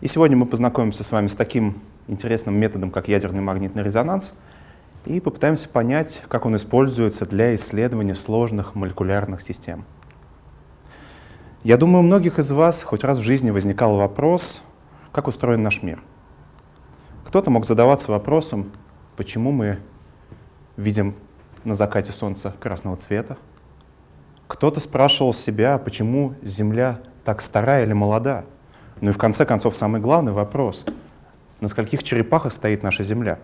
И сегодня мы познакомимся с вами с таким интересным методом, как ядерный магнитный резонанс, и попытаемся понять, как он используется для исследования сложных молекулярных систем. Я думаю, у многих из вас хоть раз в жизни возникал вопрос, как устроен наш мир. Кто-то мог задаваться вопросом, почему мы видим на закате солнца красного цвета. Кто-то спрашивал себя, почему Земля так старая или молода. Ну и в конце концов самый главный вопрос — на скольких черепахах стоит наша Земля?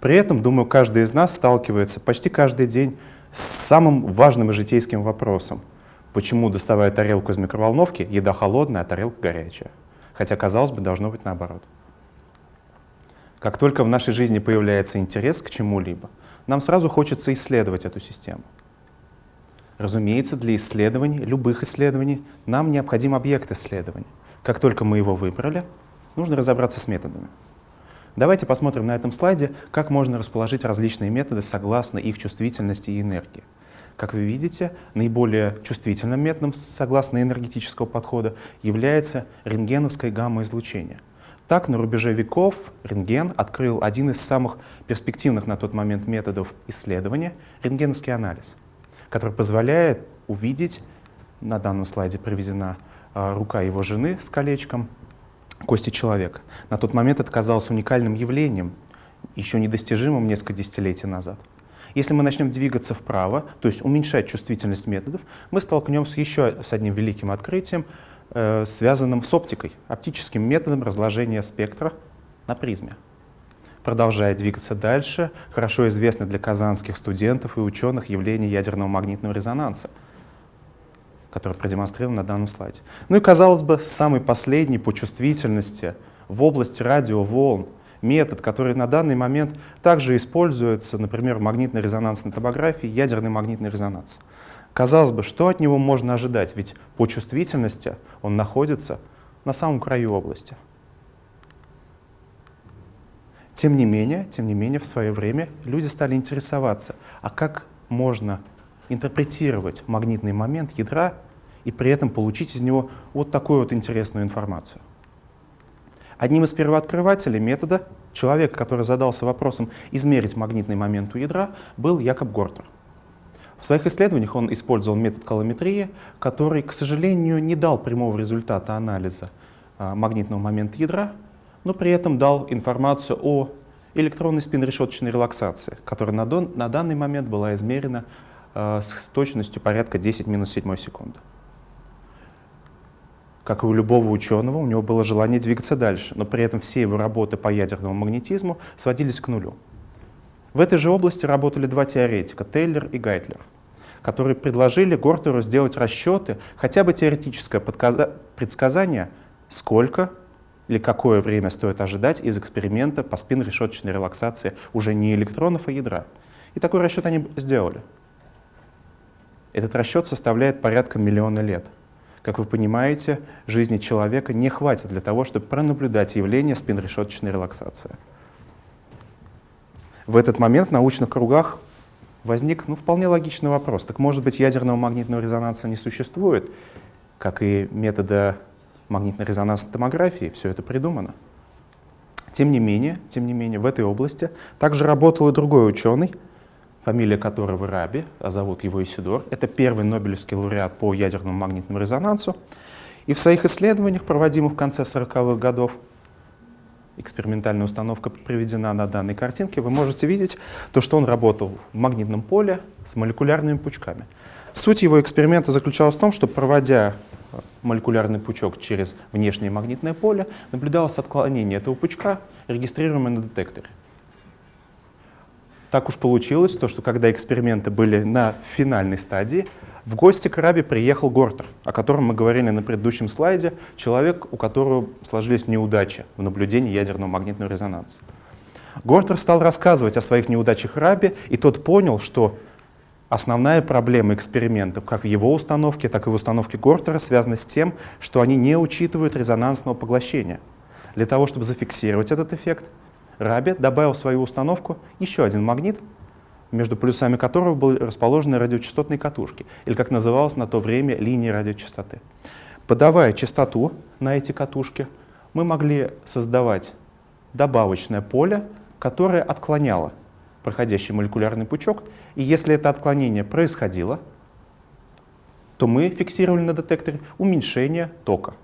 При этом, думаю, каждый из нас сталкивается почти каждый день с самым важным и житейским вопросом. Почему, доставая тарелку из микроволновки, еда холодная, а тарелка горячая? Хотя, казалось бы, должно быть наоборот. Как только в нашей жизни появляется интерес к чему-либо, нам сразу хочется исследовать эту систему. Разумеется, для исследований, любых исследований, нам необходим объект исследования. Как только мы его выбрали, нужно разобраться с методами. Давайте посмотрим на этом слайде, как можно расположить различные методы согласно их чувствительности и энергии. Как вы видите, наиболее чувствительным методом согласно энергетического подхода является рентгеновское гамма-излучение. Так, на рубеже веков рентген открыл один из самых перспективных на тот момент методов исследования — рентгеновский анализ, который позволяет увидеть, на данном слайде приведена рука его жены с колечком, кости человека. На тот момент это казалось уникальным явлением, еще недостижимым несколько десятилетий назад. Если мы начнем двигаться вправо, то есть уменьшать чувствительность методов, мы столкнемся еще с одним великим открытием, э, связанным с оптикой, оптическим методом разложения спектра на призме. Продолжая двигаться дальше, хорошо известно для казанских студентов и ученых явление ядерного магнитного резонанса — который продемонстрирован на данном слайде. Ну и, казалось бы, самый последний по чувствительности в области радиоволн метод, который на данный момент также используется, например, в магнитно-резонансной томографии, ядерный магнитный резонанс. Казалось бы, что от него можно ожидать, ведь по чувствительности он находится на самом краю области. Тем не менее, тем не менее, в свое время люди стали интересоваться, а как можно интерпретировать магнитный момент ядра и при этом получить из него вот такую вот интересную информацию. Одним из первооткрывателей метода, человека, который задался вопросом измерить магнитный момент у ядра, был Якоб Гортер. В своих исследованиях он использовал метод колометрии, который, к сожалению, не дал прямого результата анализа а, магнитного момента ядра, но при этом дал информацию о электронной спинрешеточной релаксации, которая на, на данный момент была измерена с точностью порядка 10 минус 7 секунды. Как и у любого ученого, у него было желание двигаться дальше, но при этом все его работы по ядерному магнетизму сводились к нулю. В этой же области работали два теоретика, Теллер и Гайтлер, которые предложили Гортеру сделать расчеты, хотя бы теоретическое предсказание, сколько или какое время стоит ожидать из эксперимента по спин-решеточной релаксации уже не электронов, а ядра. И такой расчет они сделали. Этот расчет составляет порядка миллиона лет. Как вы понимаете, жизни человека не хватит для того, чтобы пронаблюдать явление спинрешеточной релаксации. В этот момент в научных кругах возник ну, вполне логичный вопрос. Так может быть ядерного магнитного резонанса не существует, как и метода магнитно-резонансной томографии, все это придумано. Тем не менее, тем не менее, в этой области также работал и другой ученый, фамилия которого Раби, а зовут его Исидор. Это первый Нобелевский лауреат по ядерному магнитному резонансу. И в своих исследованиях, проводимых в конце 40-х годов, экспериментальная установка приведена на данной картинке, вы можете видеть то, что он работал в магнитном поле с молекулярными пучками. Суть его эксперимента заключалась в том, что проводя молекулярный пучок через внешнее магнитное поле, наблюдалось отклонение этого пучка, регистрируемое на детекторе. Так уж получилось, то, что когда эксперименты были на финальной стадии, в гости к Раби приехал Гортер, о котором мы говорили на предыдущем слайде, человек, у которого сложились неудачи в наблюдении ядерного магнитного резонанса. Гортер стал рассказывать о своих неудачах Раби, и тот понял, что основная проблема экспериментов, как в его установке, так и в установке Гортера, связана с тем, что они не учитывают резонансного поглощения. Для того, чтобы зафиксировать этот эффект, Раби добавил в свою установку еще один магнит, между полюсами которого были расположены радиочастотные катушки, или, как называлось на то время, линии радиочастоты. Подавая частоту на эти катушки, мы могли создавать добавочное поле, которое отклоняло проходящий молекулярный пучок. И если это отклонение происходило, то мы фиксировали на детекторе уменьшение тока.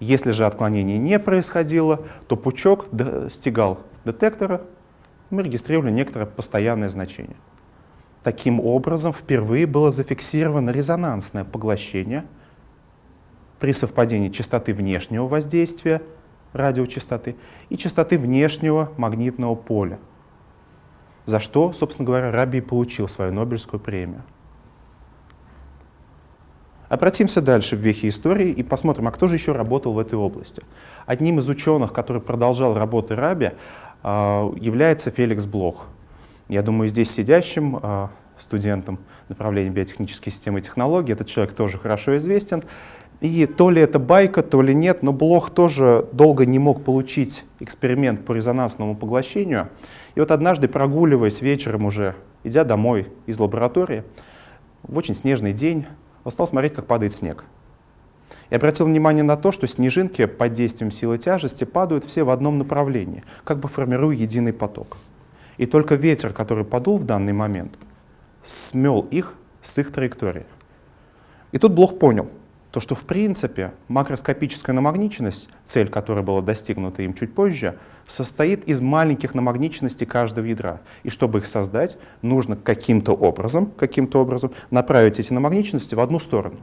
Если же отклонение не происходило, то пучок достигал детектора, мы регистрировали некоторое постоянное значение. Таким образом, впервые было зафиксировано резонансное поглощение при совпадении частоты внешнего воздействия радиочастоты и частоты внешнего магнитного поля, за что, собственно говоря, Раби получил свою Нобелевскую премию. Обратимся дальше в вехи истории и посмотрим, а кто же еще работал в этой области. Одним из ученых, который продолжал работы Раби, а, является Феликс Блох. Я думаю, здесь сидящим а, студентам направления биотехнические системы и технологии этот человек тоже хорошо известен. И то ли это байка, то ли нет, но Блох тоже долго не мог получить эксперимент по резонансному поглощению. И вот однажды, прогуливаясь вечером уже, идя домой из лаборатории, в очень снежный день, он стал смотреть, как падает снег. И обратил внимание на то, что снежинки под действием силы тяжести падают все в одном направлении, как бы формируя единый поток. И только ветер, который подул в данный момент, смел их с их траектории. И тут Блох понял, то, что в принципе макроскопическая намагниченность, цель которой была достигнута им чуть позже, состоит из маленьких намагниченностей каждого ядра. И чтобы их создать, нужно каким-то образом, каким-то образом направить эти намагниченности в одну сторону.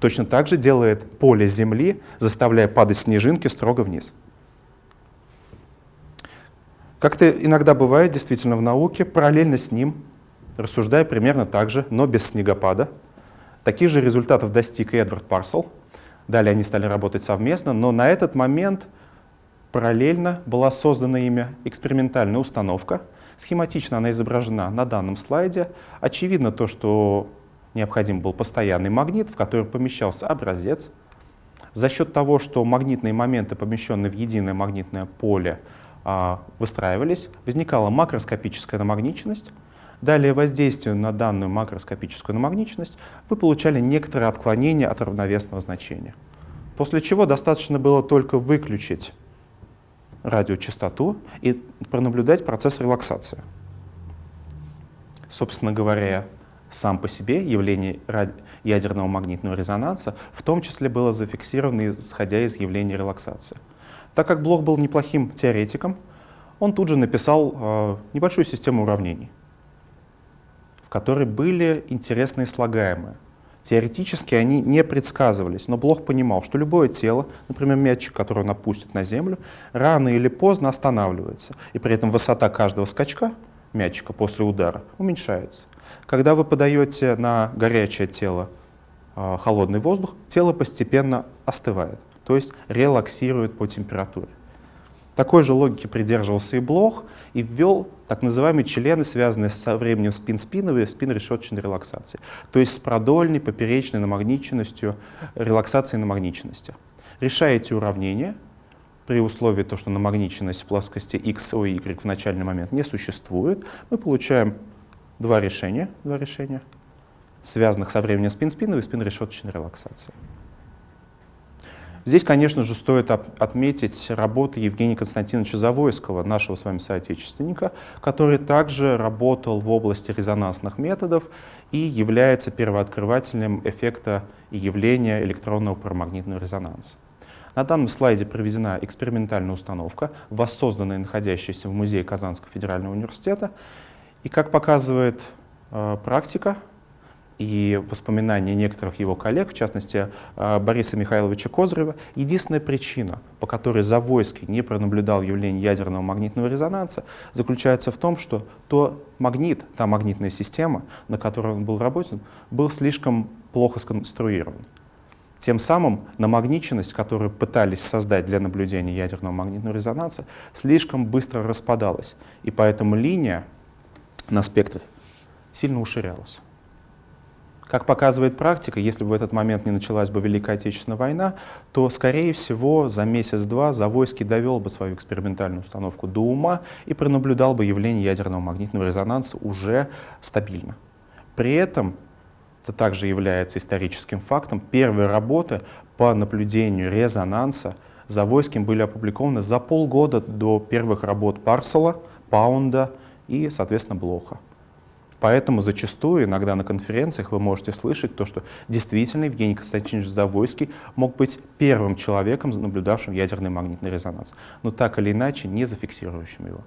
Точно так же делает поле Земли, заставляя падать снежинки строго вниз. Как это иногда бывает действительно в науке, параллельно с ним, рассуждая примерно так же, но без снегопада, таких же результатов достиг и Эдвард Парсел. Далее они стали работать совместно, но на этот момент параллельно была создана ими экспериментальная установка. Схематично она изображена на данном слайде. Очевидно то, что необходим был постоянный магнит, в который помещался образец. За счет того, что магнитные моменты, помещенные в единое магнитное поле, а, выстраивались, возникала макроскопическая намагниченность. Далее воздействие на данную макроскопическую намагниченность вы получали некоторые отклонения от равновесного значения. После чего достаточно было только выключить радиочастоту и пронаблюдать процесс релаксации. Собственно говоря, сам по себе явление ядерного магнитного резонанса в том числе было зафиксировано, исходя из явления релаксации. Так как Блох был неплохим теоретиком, он тут же написал э, небольшую систему уравнений, в которой были интересные слагаемые. Теоретически они не предсказывались, но Блох понимал, что любое тело, например, мячик, который он опустит на землю, рано или поздно останавливается, и при этом высота каждого скачка мячика после удара уменьшается. Когда вы подаете на горячее тело э, холодный воздух, тело постепенно остывает, то есть релаксирует по температуре. Такой же логики придерживался и Блох и ввел так называемые члены, связанные со временем спин-спиновой спин-решеточной релаксации, то есть с продольной, поперечной намагниченностью, релаксацией намагниченности. Решая эти уравнения, при условии, то, что намагниченность в плоскости x, o, y в начальный момент не существует, мы получаем два решения, два решения связанных со временем спин-спиновой и спин-решеточной релаксации. Здесь, конечно же, стоит отметить работу Евгения Константиновича Завойского, нашего с вами соотечественника, который также работал в области резонансных методов и является первооткрывателем эффекта и явления электронного парамагнитного резонанса. На данном слайде проведена экспериментальная установка, воссозданная находящаяся в музее Казанского федерального университета. И как показывает э, практика, и воспоминания некоторых его коллег, в частности э, Бориса Михайловича Козырева, единственная причина, по которой Завойский не пронаблюдал явление ядерного магнитного резонанса, заключается в том, что то магнит, та магнитная система, на которой он был работен, был слишком плохо сконструирован. Тем самым намагниченность, которую пытались создать для наблюдения ядерного магнитного резонанса, слишком быстро распадалась, и поэтому линия на спектре сильно уширялась. Как показывает практика, если бы в этот момент не началась бы Великая Отечественная война, то, скорее всего, за месяц-два Завойский довел бы свою экспериментальную установку до ума и пронаблюдал бы явление ядерного магнитного резонанса уже стабильно. При этом, это также является историческим фактом, первые работы по наблюдению резонанса Завойским были опубликованы за полгода до первых работ Парсела, Паунда и, соответственно, Блоха. Поэтому зачастую, иногда на конференциях вы можете слышать то, что действительно Евгений Константинович Завойский мог быть первым человеком, наблюдавшим ядерный магнитный резонанс, но так или иначе не зафиксирующим его.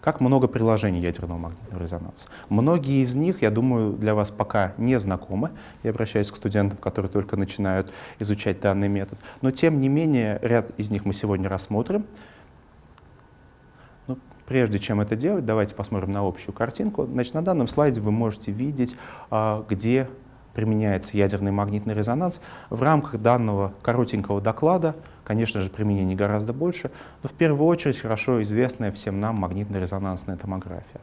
Как много приложений ядерного магнитного резонанса. Многие из них, я думаю, для вас пока не знакомы. Я обращаюсь к студентам, которые только начинают изучать данный метод. Но тем не менее, ряд из них мы сегодня рассмотрим. Но ну, прежде чем это делать, давайте посмотрим на общую картинку. Значит, на данном слайде вы можете видеть, а, где применяется ядерный магнитный резонанс. В рамках данного коротенького доклада, конечно же, применений гораздо больше, но в первую очередь хорошо известная всем нам магнитно-резонансная томография.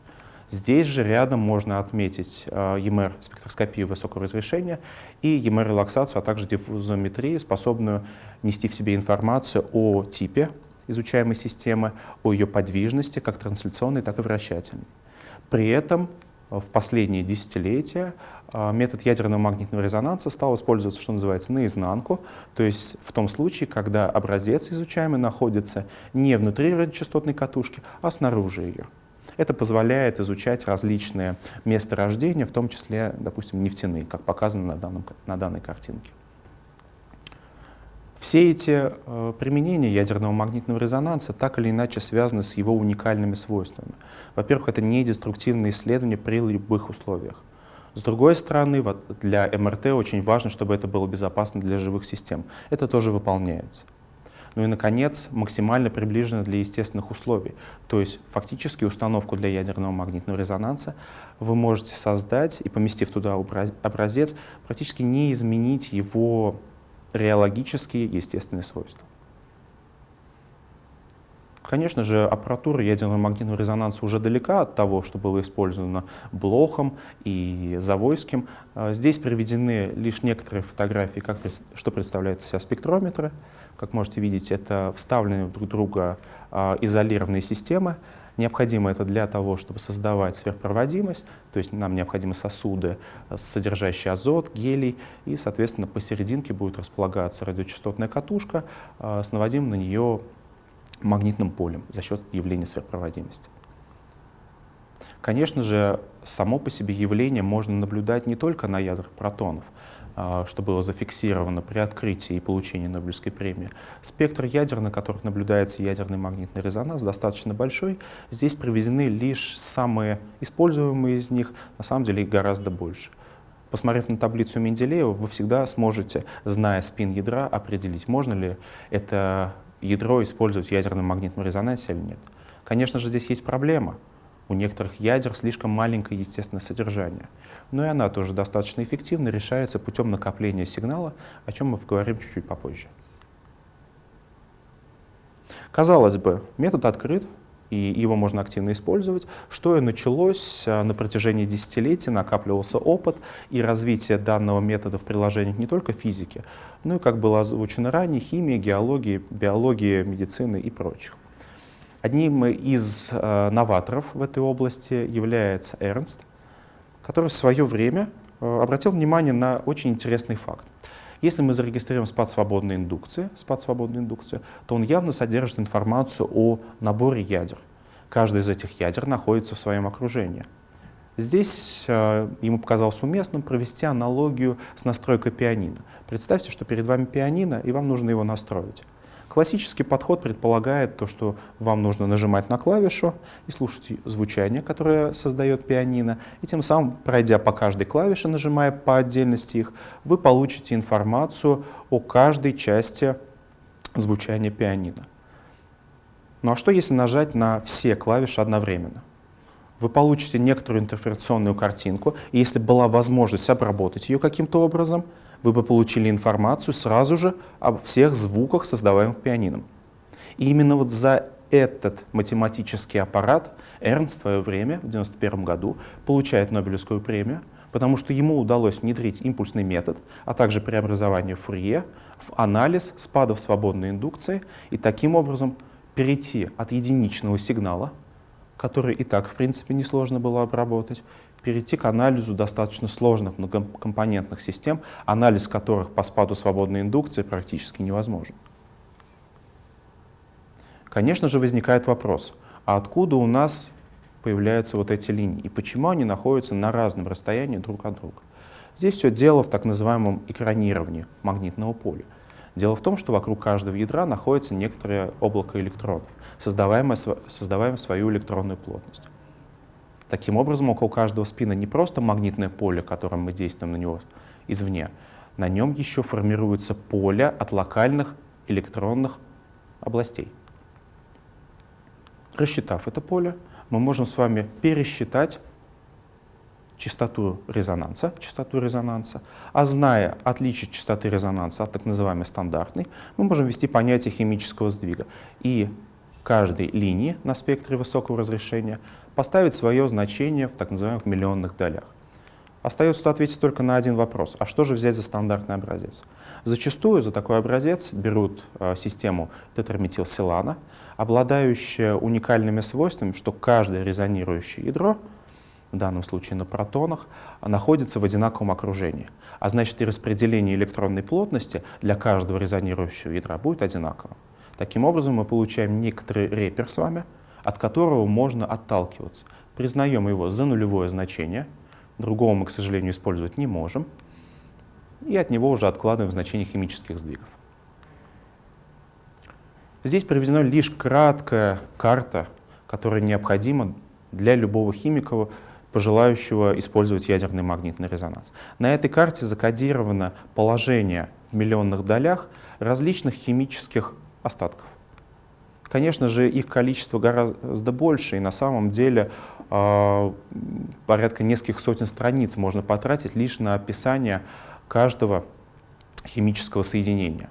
Здесь же рядом можно отметить э, ЕМР спектроскопию высокого разрешения и ЕМР релаксацию, а также диффузометрию, способную нести в себе информацию о типе изучаемой системы, о ее подвижности, как трансляционной, так и вращательной. При этом в последние десятилетия а, метод ядерного магнитного резонанса стал использоваться, что называется, наизнанку, то есть в том случае, когда образец изучаемый находится не внутри радиочастотной катушки, а снаружи ее. Это позволяет изучать различные месторождения, в том числе, допустим, нефтяные, как показано на, данном, на данной картинке. Все эти э, применения ядерного магнитного резонанса так или иначе связаны с его уникальными свойствами. Во-первых, это не деструктивные исследования при любых условиях. С другой стороны, вот для МРТ очень важно, чтобы это было безопасно для живых систем. Это тоже выполняется. Ну и, наконец, максимально приближено для естественных условий. То есть фактически установку для ядерного магнитного резонанса вы можете создать и, поместив туда образец, практически не изменить его реологические естественные свойства. Конечно же, аппаратура ядерного магнитного резонанса уже далека от того, что было использовано Блохом и Завойским. А, здесь приведены лишь некоторые фотографии, как, что представляют себя спектрометры. Как можете видеть, это вставленные друг друга а, изолированные системы. Необходимо это для того, чтобы создавать сверхпроводимость, то есть нам необходимы сосуды, э, содержащие азот, гелий, и, соответственно, посерединке будет располагаться радиочастотная катушка э, с наводимым на нее магнитным полем за счет явления сверхпроводимости. Конечно же, само по себе явление можно наблюдать не только на ядрах протонов, что было зафиксировано при открытии и получении Нобелевской премии. Спектр ядер, на которых наблюдается ядерный магнитный резонанс, достаточно большой. Здесь приведены лишь самые используемые из них, на самом деле их гораздо больше. Посмотрев на таблицу Менделеева, вы всегда сможете, зная спин ядра, определить, можно ли это ядро использовать в ядерном магнитном резонансе или нет. Конечно же, здесь есть проблема. У некоторых ядер слишком маленькое естественное содержание. Но и она тоже достаточно эффективно решается путем накопления сигнала, о чем мы поговорим чуть-чуть попозже. Казалось бы, метод открыт, и его можно активно использовать, что и началось а, на протяжении десятилетий, накапливался опыт и развитие данного метода в приложениях не только физики, но и, как было озвучено ранее, химии, геологии, биологии, медицины и прочих. Одним из э, новаторов в этой области является Эрнст, который в свое время э, обратил внимание на очень интересный факт. Если мы зарегистрируем спад свободной индукции, спад свободной индукции, то он явно содержит информацию о наборе ядер. Каждый из этих ядер находится в своем окружении. Здесь э, ему показалось уместным провести аналогию с настройкой пианино. Представьте, что перед вами пианино, и вам нужно его настроить. Классический подход предполагает то, что вам нужно нажимать на клавишу и слушать звучание, которое создает пианино, и тем самым, пройдя по каждой клавише, нажимая по отдельности их, вы получите информацию о каждой части звучания пианино. Ну а что если нажать на все клавиши одновременно? Вы получите некоторую интерференционную картинку, и если была возможность обработать ее каким-то образом — вы бы получили информацию сразу же об всех звуках, создаваемых пианином. И именно вот за этот математический аппарат Эрнст в свое время, в 1991 году, получает Нобелевскую премию, потому что ему удалось внедрить импульсный метод, а также преобразование Фурье в анализ спадов свободной индукции и таким образом перейти от единичного сигнала, который и так, в принципе, несложно было обработать, перейти к анализу достаточно сложных многокомпонентных систем, анализ которых по спаду свободной индукции практически невозможен. Конечно же, возникает вопрос, а откуда у нас появляются вот эти линии и почему они находятся на разном расстоянии друг от друга? Здесь все дело в так называемом экранировании магнитного поля. Дело в том, что вокруг каждого ядра находится некоторое облако электронов, создаваемое, создаваемое свою электронную плотность. Таким образом, около каждого спина не просто магнитное поле, которым мы действуем на него извне, на нем еще формируется поле от локальных электронных областей. Рассчитав это поле, мы можем с вами пересчитать частоту резонанса, частоту резонанса, а зная отличие частоты резонанса от так называемой стандартной, мы можем ввести понятие химического сдвига и каждой линии на спектре высокого разрешения поставить свое значение в так называемых миллионных долях. Остается ответить только на один вопрос. А что же взять за стандартный образец? Зачастую за такой образец берут э, систему тетраметилсилана, обладающую уникальными свойствами, что каждое резонирующее ядро, в данном случае на протонах, находится в одинаковом окружении. А значит и распределение электронной плотности для каждого резонирующего ядра будет одинаково. Таким образом мы получаем некоторый репер с вами, от которого можно отталкиваться. Признаем его за нулевое значение — другого мы, к сожалению, использовать не можем, и от него уже откладываем значение химических сдвигов. Здесь приведена лишь краткая карта, которая необходима для любого химика, пожелающего использовать ядерный магнитный резонанс. На этой карте закодировано положение в миллионных долях различных химических остатков. Конечно же, их количество гораздо больше, и на самом деле э, порядка нескольких сотен страниц можно потратить лишь на описание каждого химического соединения.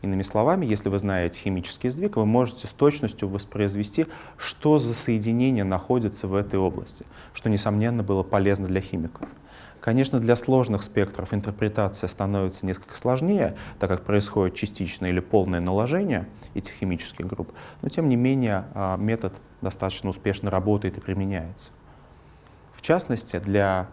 Иными словами, если вы знаете химический сдвиг, вы можете с точностью воспроизвести, что за соединение находится в этой области, что, несомненно, было полезно для химиков. Конечно, для сложных спектров интерпретация становится несколько сложнее, так как происходит частичное или полное наложение этих химических групп, но тем не менее а, метод достаточно успешно работает и применяется. В частности, для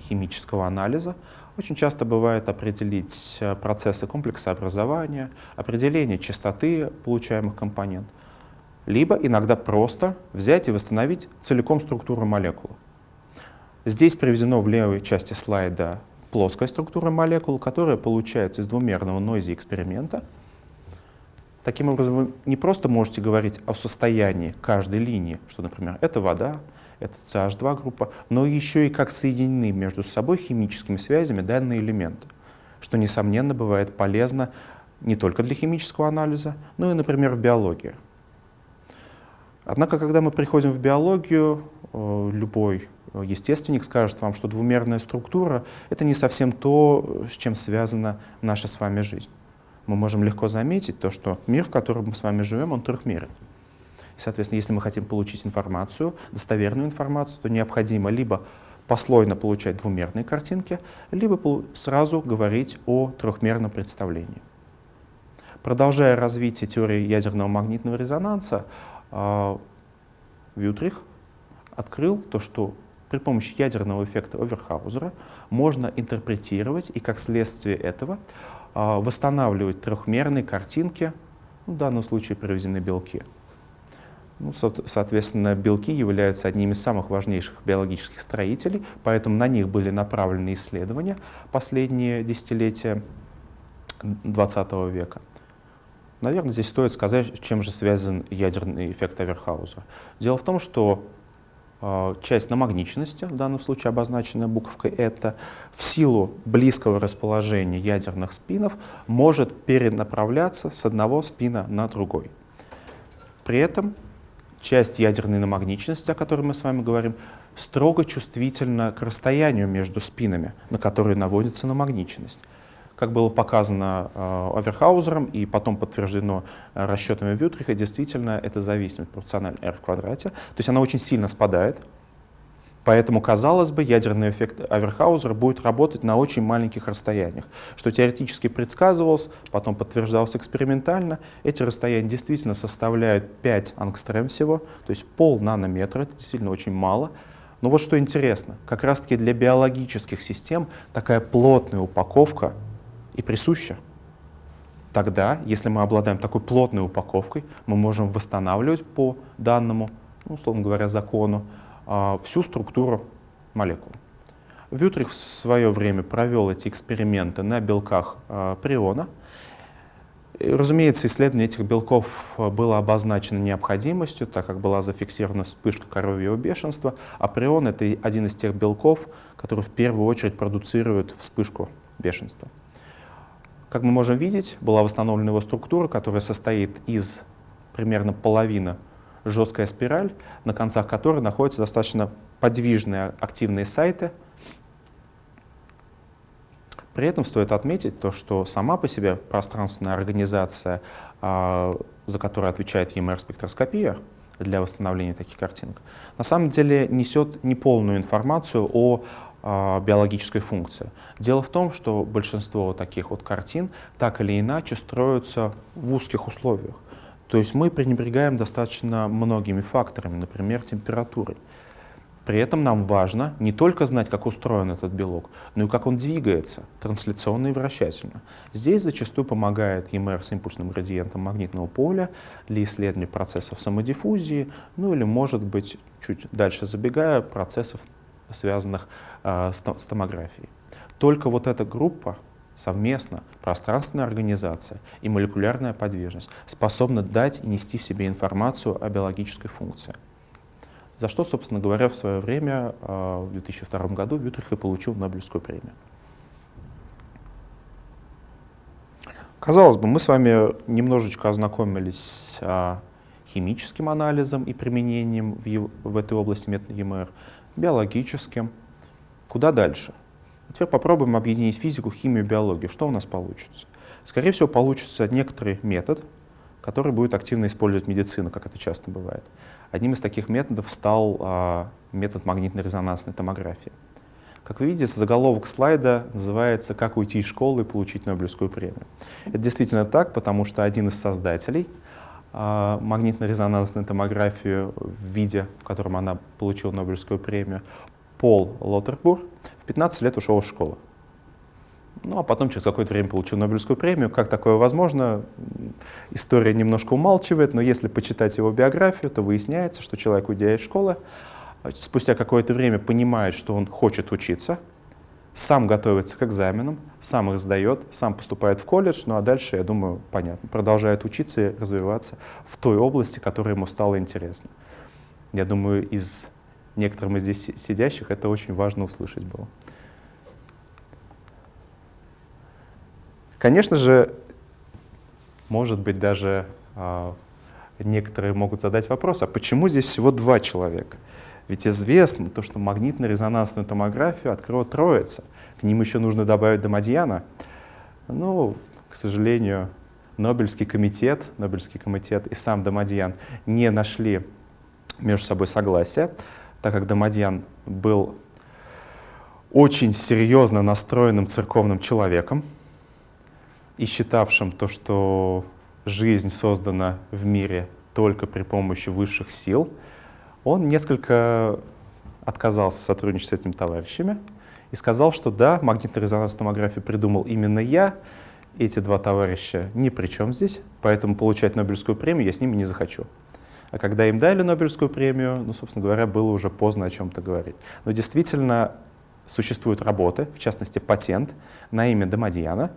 химического анализа очень часто бывает определить э, процессы комплекса образования, определение частоты получаемых компонентов, либо иногда просто взять и восстановить целиком структуру молекулы. Здесь приведено в левой части слайда плоская структура молекул, которая получается из двумерного нойзи эксперимента. Таким образом, вы не просто можете говорить о состоянии каждой линии, что, например, это вода, это CH2 группа, но еще и как соединены между собой химическими связями данные элементы, что, несомненно, бывает полезно не только для химического анализа, но и, например, в биологии. Однако, когда мы приходим в биологию, э, любой естественник скажет вам, что двумерная структура — это не совсем то, с чем связана наша с вами жизнь. Мы можем легко заметить то, что мир, в котором мы с вами живем, он трехмерен. И, соответственно, если мы хотим получить информацию, достоверную информацию, то необходимо либо послойно получать двумерные картинки, либо сразу говорить о трехмерном представлении. Продолжая развитие теории ядерного магнитного резонанса, а, Вютрих открыл то, что при помощи ядерного эффекта Оверхаузера можно интерпретировать и, как следствие этого, а, восстанавливать трехмерные картинки, в данном случае привезены белки. Ну, соответственно, белки являются одними из самых важнейших биологических строителей, поэтому на них были направлены исследования последние десятилетия XX века. Наверное, здесь стоит сказать, чем же связан ядерный эффект Аверхаузера. Дело в том, что а, часть намагниченности, в данном случае обозначенная буковкой «это», в силу близкого расположения ядерных спинов может перенаправляться с одного спина на другой. При этом часть ядерной намагниченности, о которой мы с вами говорим, строго чувствительна к расстоянию между спинами, на которые наводится намагниченность как было показано э, Оверхаузером и потом подтверждено э, расчетами Вютриха, действительно эта зависимость пропорциональна r в квадрате. То есть она очень сильно спадает. Поэтому, казалось бы, ядерный эффект Аверхаузера будет работать на очень маленьких расстояниях, что теоретически предсказывалось, потом подтверждалось экспериментально. Эти расстояния действительно составляют 5 ангстрем всего, то есть пол нанометра, это действительно очень мало. Но вот что интересно, как раз-таки для биологических систем такая плотная упаковка и присуща. Тогда, если мы обладаем такой плотной упаковкой, мы можем восстанавливать по данному, ну, условно говоря, закону, всю структуру молекул. Вютрих в свое время провел эти эксперименты на белках э, приона. И, разумеется, исследование этих белков э, было обозначено необходимостью, так как была зафиксирована вспышка коровьего бешенства, а прион — это один из тех белков, который в первую очередь продуцирует вспышку бешенства. Как мы можем видеть, была восстановлена его структура, которая состоит из примерно половины жесткая спираль, на концах которой находятся достаточно подвижные активные сайты — при этом стоит отметить то, что сама по себе пространственная организация, а, за которую отвечает EMR-спектроскопия для восстановления таких картинок, на самом деле несет неполную информацию о а, биологической функции. Дело в том, что большинство таких вот картин так или иначе строятся в узких условиях. То есть мы пренебрегаем достаточно многими факторами, например, температурой. При этом нам важно не только знать, как устроен этот белок, но и как он двигается, трансляционно и вращательно. Здесь зачастую помогает EMR с импульсным градиентом магнитного поля для исследования процессов самодиффузии, ну или, может быть, чуть дальше забегая, процессов, связанных э, с томографией. Только вот эта группа совместно, пространственная организация и молекулярная подвижность способны дать и нести в себе информацию о биологической функции за что, собственно говоря, в свое время, а, в 2002 году, Вютрих и получил Нобелевскую премию. Казалось бы, мы с вами немножечко ознакомились с а, химическим анализом и применением в, в этой области метода ЕМР, биологическим. Куда дальше? Теперь попробуем объединить физику, химию биологию. Что у нас получится? Скорее всего, получится некоторый метод, который будет активно использовать медицина, как это часто бывает. Одним из таких методов стал а, метод магнитно-резонансной томографии. Как вы видите, заголовок слайда называется «Как уйти из школы и получить Нобелевскую премию». Это действительно так, потому что один из создателей а, магнитно-резонансной томографии в виде, в котором она получила Нобелевскую премию, Пол Лотербур, в 15 лет ушел из школы. Ну, а потом через какое-то время получил Нобелевскую премию. Как такое возможно? История немножко умалчивает, но если почитать его биографию, то выясняется, что человек, уйдя из школы, спустя какое-то время понимает, что он хочет учиться, сам готовится к экзаменам, сам их сдает, сам поступает в колледж, ну а дальше, я думаю, понятно, продолжает учиться и развиваться в той области, которая ему стала интересна. Я думаю, из некоторым из здесь сидящих это очень важно услышать было. Конечно же, может быть, даже э, некоторые могут задать вопрос, а почему здесь всего два человека? Ведь известно то, что магнитно-резонансную томографию открыла Троица. К ним еще нужно добавить Домадьяна. Ну, к сожалению, Нобелевский комитет, Нобелевский комитет и сам Домадьян не нашли между собой согласия, так как Домадьян был очень серьезно настроенным церковным человеком, и считавшим то, что жизнь создана в мире только при помощи высших сил, он несколько отказался сотрудничать с этими товарищами и сказал, что да, магнитно-резонансную томографию придумал именно я, эти два товарища ни при чем здесь, поэтому получать Нобелевскую премию я с ними не захочу. А когда им дали Нобелевскую премию, ну, собственно говоря, было уже поздно о чем-то говорить. Но действительно существуют работы, в частности, патент на имя Домадьяна,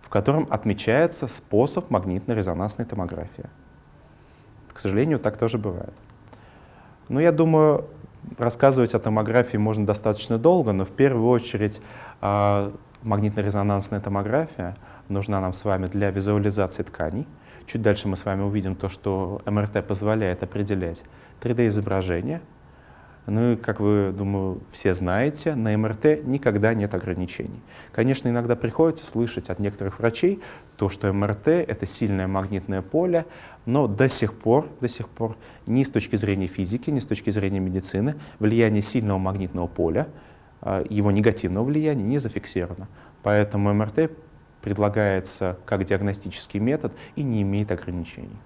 в котором отмечается способ магнитно-резонансной томографии. К сожалению, так тоже бывает. Но я думаю, рассказывать о томографии можно достаточно долго, но в первую очередь а, магнитно-резонансная томография нужна нам с вами для визуализации тканей. Чуть дальше мы с вами увидим то, что МРТ позволяет определять 3D-изображение, ну и, как вы, думаю, все знаете, на МРТ никогда нет ограничений. Конечно, иногда приходится слышать от некоторых врачей то, что МРТ — это сильное магнитное поле, но до сих пор, до сих пор ни с точки зрения физики, ни с точки зрения медицины влияние сильного магнитного поля, а, его негативного влияния не зафиксировано. Поэтому МРТ предлагается как диагностический метод и не имеет ограничений.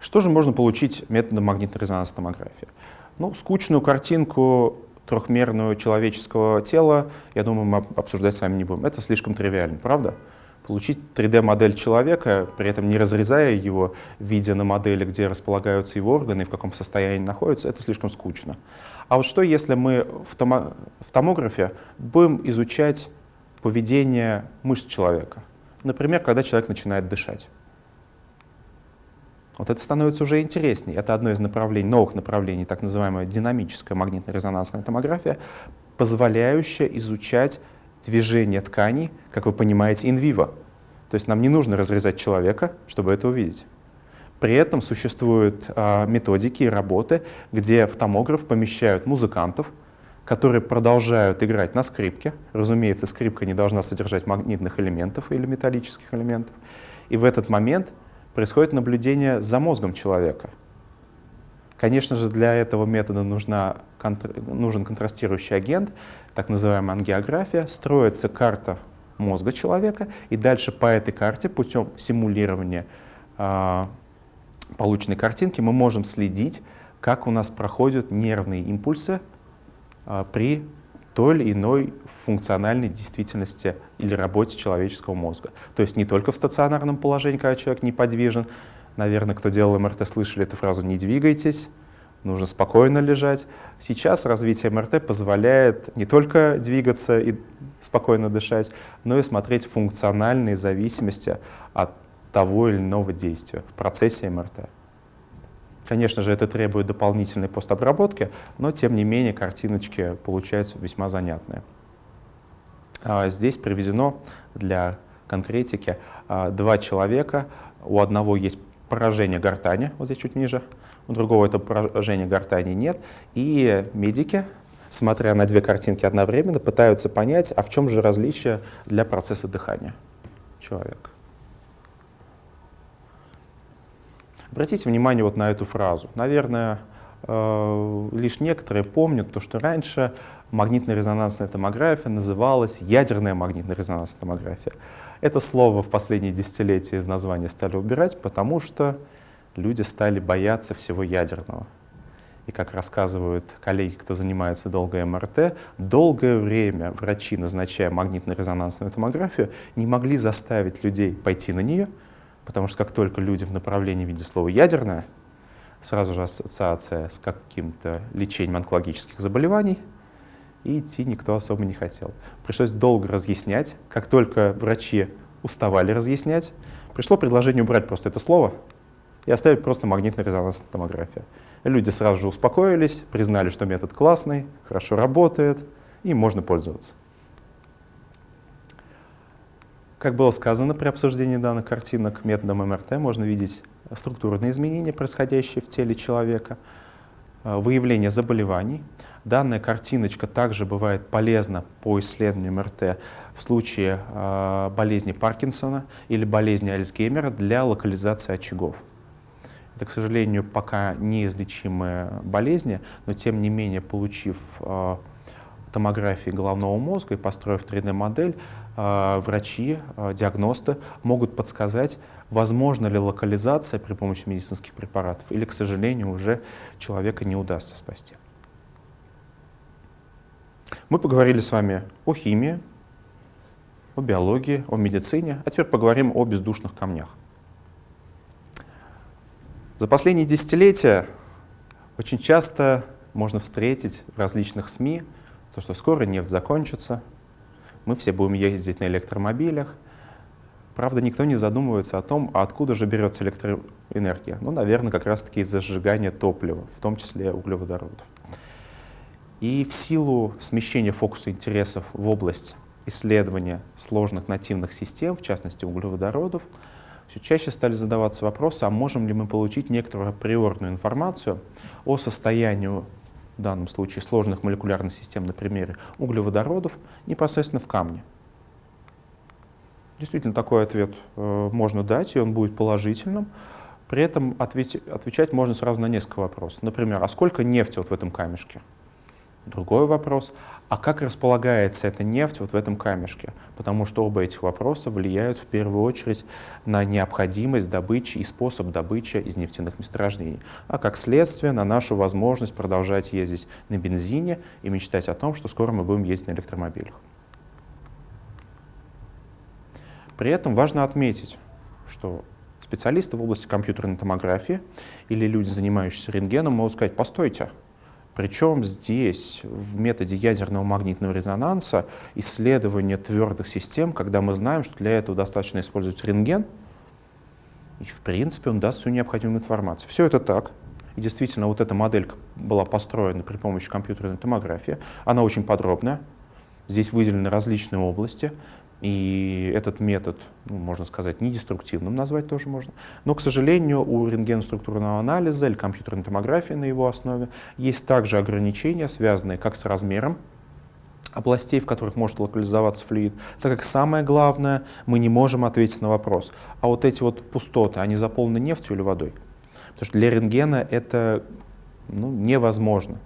Что же можно получить методом магнитно-резонансной томографии? Ну, скучную картинку трехмерную человеческого тела, я думаю, мы обсуждать с вами не будем. Это слишком тривиально, правда? Получить 3D-модель человека, при этом не разрезая его, видя на модели, где располагаются его органы и в каком состоянии находятся, это слишком скучно. А вот что, если мы в, томо в томографе будем изучать поведение мышц человека? Например, когда человек начинает дышать. Вот это становится уже интереснее. Это одно из направлений, новых направлений, так называемая динамическая магнитно-резонансная томография, позволяющая изучать движение тканей, как вы понимаете, инвиво. То есть нам не нужно разрезать человека, чтобы это увидеть. При этом существуют а, методики и работы, где в томограф помещают музыкантов, которые продолжают играть на скрипке. Разумеется, скрипка не должна содержать магнитных элементов или металлических элементов. И в этот момент происходит наблюдение за мозгом человека. Конечно же, для этого метода нужна, нужен контрастирующий агент, так называемая ангиография. Строится карта мозга человека, и дальше по этой карте путем симулирования э, полученной картинки мы можем следить, как у нас проходят нервные импульсы при той или иной функциональной действительности или работе человеческого мозга. То есть не только в стационарном положении, когда человек неподвижен. Наверное, кто делал МРТ, слышали эту фразу «не двигайтесь», нужно спокойно лежать. Сейчас развитие МРТ позволяет не только двигаться и спокойно дышать, но и смотреть функциональные зависимости от того или иного действия в процессе МРТ. Конечно же, это требует дополнительной постобработки, но тем не менее картиночки получаются весьма занятные. А, здесь приведено для конкретики а, два человека. У одного есть поражение гортани, вот здесь чуть ниже, у другого это поражение гортани нет. И медики, смотря на две картинки одновременно, пытаются понять, а в чем же различие для процесса дыхания человека. Обратите внимание вот на эту фразу. Наверное, э, лишь некоторые помнят то, что раньше магнитно-резонансная томография называлась ядерная магнитно-резонансная томография. Это слово в последние десятилетия из названия стали убирать, потому что люди стали бояться всего ядерного. И как рассказывают коллеги, кто занимается долго МРТ, долгое время врачи, назначая магнитно-резонансную томографию, не могли заставить людей пойти на нее, Потому что как только люди в направлении видят слово «ядерное», сразу же ассоциация с каким-то лечением онкологических заболеваний, и идти никто особо не хотел. Пришлось долго разъяснять. Как только врачи уставали разъяснять, пришло предложение убрать просто это слово и оставить просто магнитно-резонансная томография. Люди сразу же успокоились, признали, что метод классный, хорошо работает, и можно пользоваться. Как было сказано при обсуждении данных картинок методом МРТ, можно видеть структурные изменения, происходящие в теле человека, э, выявление заболеваний. Данная картиночка также бывает полезна по исследованию МРТ в случае э, болезни Паркинсона или болезни Альцгеймера для локализации очагов. Это, к сожалению, пока неизлечимые болезни, но тем не менее, получив э, томографии головного мозга и построив 3D-модель, а, врачи, а, диагносты могут подсказать, возможно ли локализация при помощи медицинских препаратов, или, к сожалению, уже человека не удастся спасти. Мы поговорили с вами о химии, о биологии, о медицине, а теперь поговорим о бездушных камнях. За последние десятилетия очень часто можно встретить в различных СМИ то, что скоро нефть закончится, мы все будем ездить на электромобилях. Правда, никто не задумывается о том, откуда же берется электроэнергия. Ну, наверное, как раз-таки из-за сжигания топлива, в том числе углеводородов. И в силу смещения фокуса интересов в область исследования сложных нативных систем, в частности углеводородов, все чаще стали задаваться вопросы, а можем ли мы получить некоторую априорную информацию о состоянии в данном случае сложных молекулярных систем на примере углеводородов, непосредственно в камне. Действительно, такой ответ э, можно дать, и он будет положительным. При этом ответь, отвечать можно сразу на несколько вопросов. Например, а сколько нефти вот в этом камешке? Другой вопрос, а как располагается эта нефть вот в этом камешке? Потому что оба этих вопроса влияют в первую очередь на необходимость добычи и способ добычи из нефтяных месторождений, а как следствие на нашу возможность продолжать ездить на бензине и мечтать о том, что скоро мы будем ездить на электромобилях. При этом важно отметить, что специалисты в области компьютерной томографии или люди, занимающиеся рентгеном, могут сказать, постойте, причем здесь, в методе ядерного магнитного резонанса, исследование твердых систем, когда мы знаем, что для этого достаточно использовать рентген, и в принципе он даст всю необходимую информацию. Все это так. И действительно, вот эта моделька была построена при помощи компьютерной томографии. Она очень подробная. Здесь выделены различные области. И этот метод, ну, можно сказать, недеструктивным назвать тоже можно. Но, к сожалению, у рентгеноструктурного анализа или компьютерной томографии на его основе есть также ограничения, связанные как с размером областей, в которых может локализоваться флюид, так как самое главное, мы не можем ответить на вопрос, а вот эти вот пустоты, они заполнены нефтью или водой? Потому что для рентгена это ну, невозможно.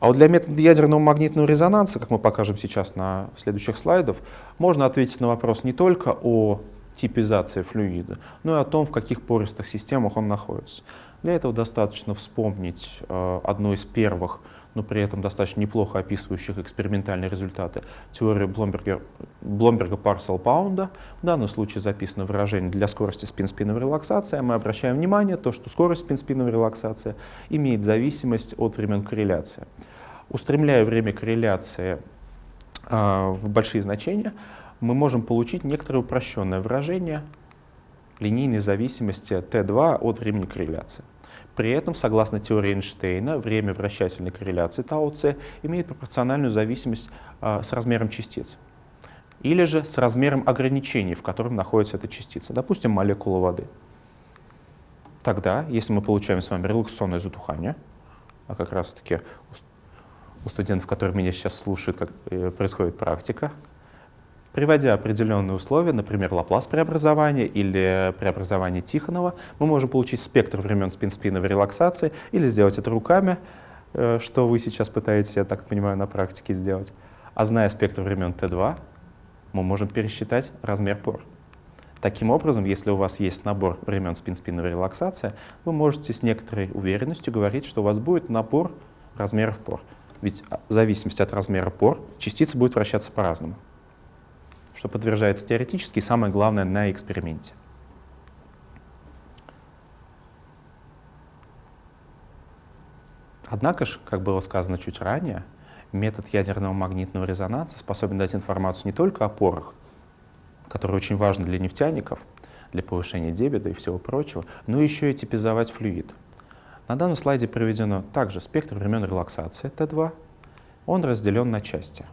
А вот для метода ядерного магнитного резонанса, как мы покажем сейчас на следующих слайдах, можно ответить на вопрос не только о типизации флюида, но и о том, в каких пористых системах он находится. Для этого достаточно вспомнить э, одно из первых, но при этом достаточно неплохо описывающих экспериментальные результаты теорию Бломберга, Бломберга Парсел Паунда. В данном случае записано выражение для скорости спин-спиновой релаксации. Мы обращаем внимание на то, что скорость спин-спиновой релаксации имеет зависимость от времен корреляции. Устремляя время корреляции э, в большие значения, мы можем получить некоторое упрощенное выражение линейной зависимости Т2 от времени корреляции. При этом, согласно теории Эйнштейна, время вращательной корреляции τc имеет пропорциональную зависимость э, с размером частиц. Или же с размером ограничений, в котором находится эта частица, допустим, молекула воды. Тогда, если мы получаем с вами релаксационное затухание, а как раз-таки у студентов, которые меня сейчас слушают, как э, происходит практика, приводя определенные условия, например, Лаплас преобразования или преобразование Тихонова, мы можем получить спектр времен спин-спиновой релаксации или сделать это руками, э, что вы сейчас пытаетесь, я так понимаю, на практике сделать. А зная спектр времен Т2, мы можем пересчитать размер пор. Таким образом, если у вас есть набор времен спин-спиновой релаксации, вы можете с некоторой уверенностью говорить, что у вас будет набор размеров пор. Ведь в зависимости от размера пор частица будет вращаться по-разному, что подтверждается теоретически и самое главное на эксперименте. Однако же, как было сказано чуть ранее, метод ядерного магнитного резонанса способен дать информацию не только о порах, которые очень важны для нефтяников, для повышения дебета и всего прочего, но еще и типизовать флюид — на данном слайде приведено также спектр времен релаксации Т2. Он разделен на части.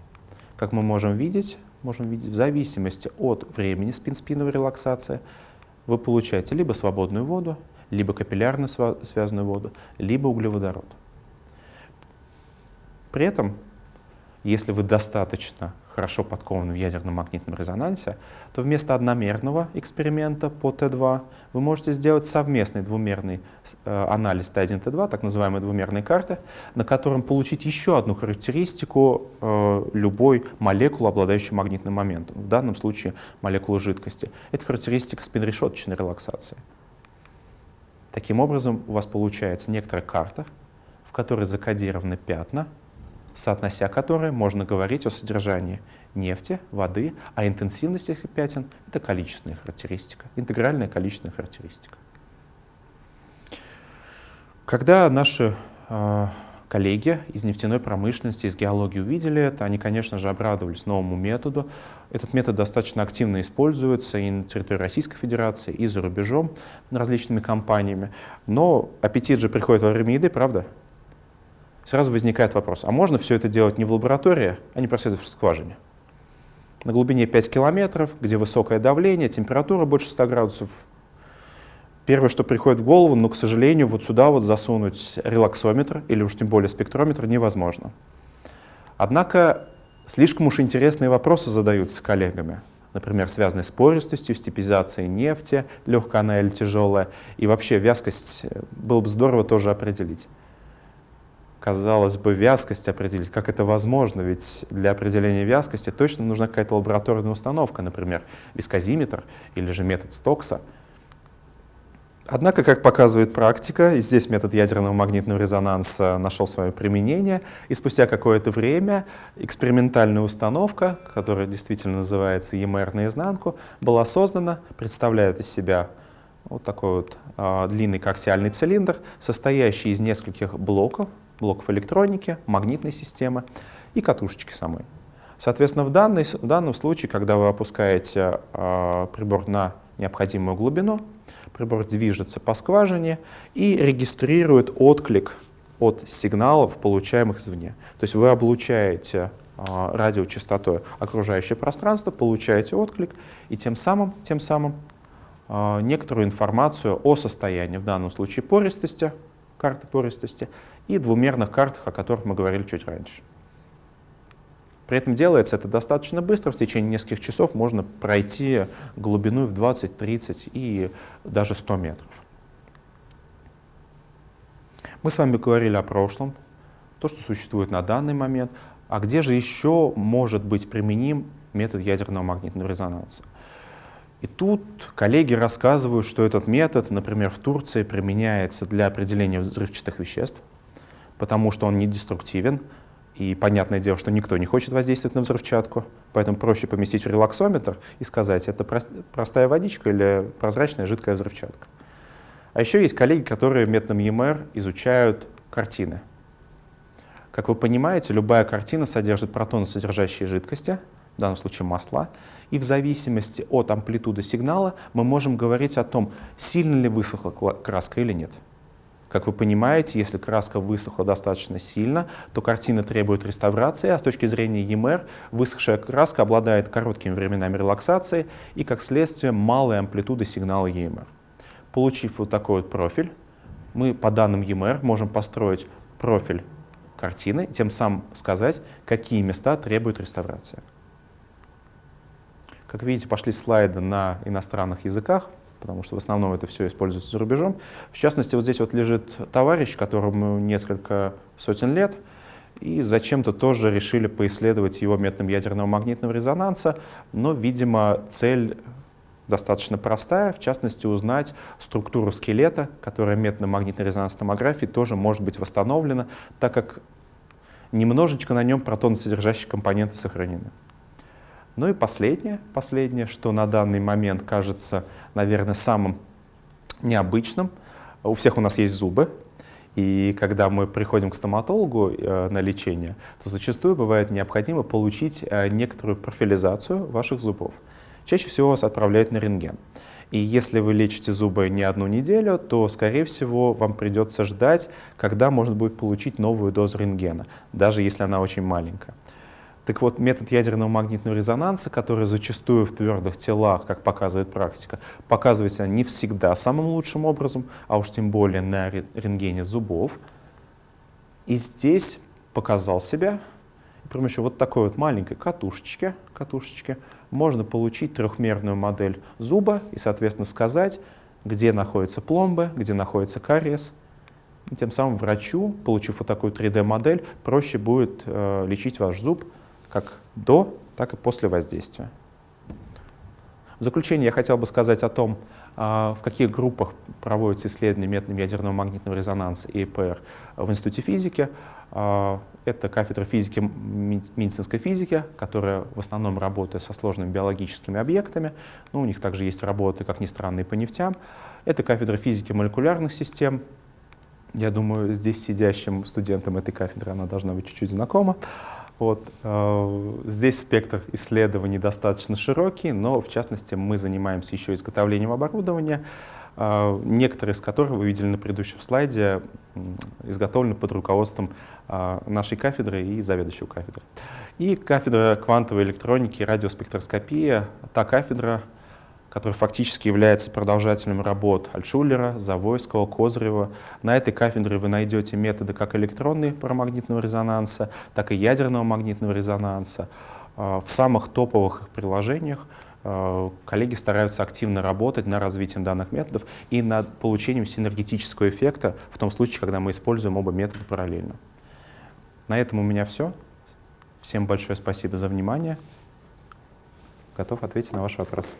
Как мы можем видеть, можем видеть, в зависимости от времени спин-спиновой релаксации вы получаете либо свободную воду, либо капиллярно связанную воду, либо углеводород. При этом, если вы достаточно хорошо подкованы в ядерном магнитном резонансе, то вместо одномерного эксперимента по Т2 вы можете сделать совместный двумерный э, анализ Т1, Т2, так называемые двумерные карты, на котором получить еще одну характеристику э, любой молекулы, обладающей магнитным моментом, в данном случае молекулы жидкости. Это характеристика спинрешеточной релаксации. Таким образом, у вас получается некоторая карта, в которой закодированы пятна, соотнося которые можно говорить о содержании нефти, воды, а интенсивность этих пятен — это количественная характеристика, интегральная количественная характеристика. Когда наши э, коллеги из нефтяной промышленности, из геологии увидели это, они, конечно же, обрадовались новому методу. Этот метод достаточно активно используется и на территории Российской Федерации, и за рубежом различными компаниями. Но аппетит же приходит во время еды, правда? Сразу возникает вопрос, а можно все это делать не в лаборатории, а непосредственно в скважине? На глубине 5 километров, где высокое давление, температура больше 100 градусов. Первое, что приходит в голову, но, к сожалению, вот сюда вот засунуть релаксометр или уж тем более спектрометр невозможно. Однако слишком уж интересные вопросы задаются коллегами, например, связанные с пористостью, степизацией нефти, легкая она или тяжелая, и вообще вязкость э, было бы здорово тоже определить. Казалось бы, вязкость определить. Как это возможно? Ведь для определения вязкости точно нужна какая-то лабораторная установка, например, вискозиметр или же метод Стокса. Однако, как показывает практика, здесь метод ядерного магнитного резонанса нашел свое применение, и спустя какое-то время экспериментальная установка, которая действительно называется EMR наизнанку, была создана, представляет из себя вот такой вот э, длинный коаксиальный цилиндр, состоящий из нескольких блоков, блоков электроники, магнитной системы и катушечки самой. Соответственно, в, данной, в данном случае, когда вы опускаете э, прибор на необходимую глубину, прибор движется по скважине и регистрирует отклик от сигналов, получаемых извне. То есть вы облучаете э, радиочастотой окружающее пространство, получаете отклик и тем самым, тем самым э, некоторую информацию о состоянии, в данном случае пористости, карты пористости, и двумерных картах, о которых мы говорили чуть раньше. При этом делается это достаточно быстро, в течение нескольких часов можно пройти глубину в 20, 30 и даже 100 метров. Мы с вами говорили о прошлом, то, что существует на данный момент, а где же еще может быть применим метод ядерного магнитного резонанса. И тут коллеги рассказывают, что этот метод, например, в Турции применяется для определения взрывчатых веществ, потому что он не деструктивен, и понятное дело, что никто не хочет воздействовать на взрывчатку, поэтому проще поместить в релаксометр и сказать, это простая водичка или прозрачная жидкая взрывчатка. А еще есть коллеги, которые методом EMR изучают картины. Как вы понимаете, любая картина содержит протоносодержащие жидкости, в данном случае масла, и в зависимости от амплитуды сигнала мы можем говорить о том, сильно ли высохла краска или нет. Как вы понимаете, если краска высохла достаточно сильно, то картина требует реставрации, а с точки зрения EMR высохшая краска обладает короткими временами релаксации и, как следствие, малой амплитуды сигнала EMR. Получив вот такой вот профиль, мы по данным EMR можем построить профиль картины, тем самым сказать, какие места требуют реставрации. Как видите, пошли слайды на иностранных языках потому что в основном это все используется за рубежом. В частности, вот здесь вот лежит товарищ, которому несколько сотен лет, и зачем-то тоже решили поисследовать его методом ядерного магнитного резонанса, но, видимо, цель достаточно простая, в частности, узнать структуру скелета, которая методом магнитной резонансной томографии тоже может быть восстановлена, так как немножечко на нем протоносодержащие компоненты сохранены. Ну и последнее, последнее, что на данный момент кажется, наверное, самым необычным. У всех у нас есть зубы, и когда мы приходим к стоматологу э, на лечение, то зачастую бывает необходимо получить э, некоторую профилизацию ваших зубов. Чаще всего вас отправляют на рентген. И если вы лечите зубы не одну неделю, то, скорее всего, вам придется ждать, когда можно будет получить новую дозу рентгена, даже если она очень маленькая. Так вот, метод ядерного магнитного резонанса, который зачастую в твердых телах, как показывает практика, показывается не всегда самым лучшим образом, а уж тем более на рентгене зубов. И здесь показал себя. И при помощи вот такой вот маленькой катушечки, катушечки можно получить трехмерную модель зуба и, соответственно, сказать, где находятся пломбы, где находится кариес. И тем самым врачу, получив вот такую 3D-модель, проще будет э, лечить ваш зуб как до, так и после воздействия. В заключение я хотел бы сказать о том, а, в каких группах проводятся исследования методом ядерного магнитного резонанса и ЭПР в Институте физики. А, это кафедра физики, медицинской физики, которая в основном работает со сложными биологическими объектами. Но у них также есть работы, как ни странно, и по нефтям. Это кафедра физики молекулярных систем. Я думаю, здесь сидящим студентам этой кафедры она должна быть чуть-чуть знакома. Вот, э, здесь спектр исследований достаточно широкий, но в частности мы занимаемся еще изготовлением оборудования, э, некоторые из которых вы видели на предыдущем слайде, изготовлены под руководством э, нашей кафедры и заведующего кафедры. И кафедра квантовой электроники и радиоспектроскопии, та кафедра, который фактически является продолжателем работ Альшулера, Завойского, Козырева. На этой кафедре вы найдете методы как электронной парамагнитного резонанса, так и ядерного магнитного резонанса. А, в самых топовых приложениях а, коллеги стараются активно работать над развитием данных методов и над получением синергетического эффекта в том случае, когда мы используем оба метода параллельно. На этом у меня все. Всем большое спасибо за внимание. Готов ответить на ваши вопросы.